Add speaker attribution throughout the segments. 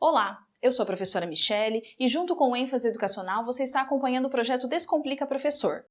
Speaker 1: Olá, eu sou a professora Michele e junto com o ênfase educacional você está acompanhando o projeto Descomplica Professor.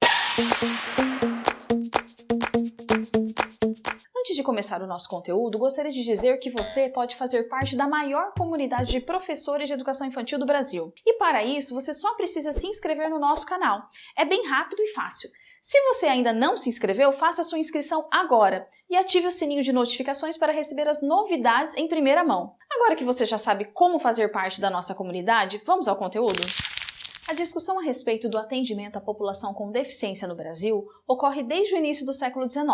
Speaker 1: Começar o nosso conteúdo, gostaria de dizer que você pode fazer parte da maior comunidade de professores de educação infantil do Brasil. E para isso, você só precisa se inscrever no nosso canal. É bem rápido e fácil. Se você ainda não se inscreveu, faça sua inscrição agora e ative o sininho de notificações para receber as novidades em primeira mão. Agora que você já sabe como fazer parte da nossa comunidade, vamos ao conteúdo? A discussão a respeito do atendimento à população com deficiência no Brasil ocorre desde o início do século XIX.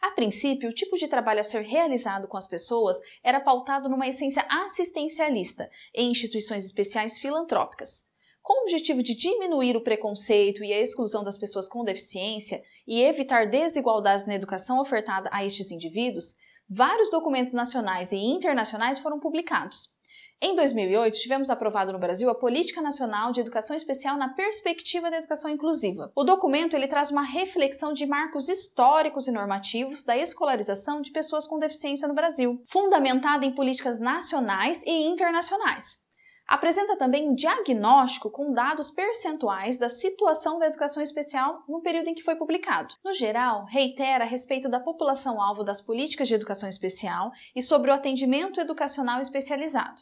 Speaker 1: A princípio, o tipo de trabalho a ser realizado com as pessoas era pautado numa essência assistencialista em instituições especiais filantrópicas. Com o objetivo de diminuir o preconceito e a exclusão das pessoas com deficiência e evitar desigualdades na educação ofertada a estes indivíduos, vários documentos nacionais e internacionais foram publicados. Em 2008, tivemos aprovado no Brasil a Política Nacional de Educação Especial na Perspectiva da Educação Inclusiva. O documento ele traz uma reflexão de marcos históricos e normativos da escolarização de pessoas com deficiência no Brasil, fundamentada em políticas nacionais e internacionais. Apresenta também um diagnóstico com dados percentuais da situação da educação especial no período em que foi publicado. No geral, reitera a respeito da população-alvo das políticas de educação especial e sobre o atendimento educacional especializado.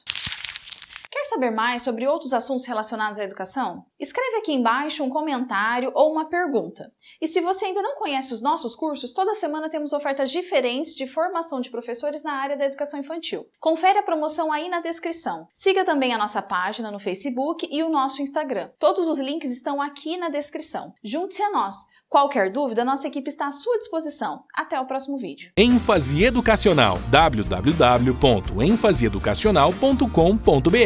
Speaker 1: Quer saber mais sobre outros assuntos relacionados à educação? Escreve aqui embaixo um comentário ou uma pergunta. E se você ainda não conhece os nossos cursos, toda semana temos ofertas diferentes de formação de professores na área da educação infantil. Confere a promoção aí na descrição. Siga também a nossa página no Facebook e o nosso Instagram. Todos os links estão aqui na descrição. Junte-se a nós! Qualquer dúvida, nossa equipe está à sua disposição. Até o próximo vídeo.
Speaker 2: ênfase educacional www.enfaseeducacional.com.br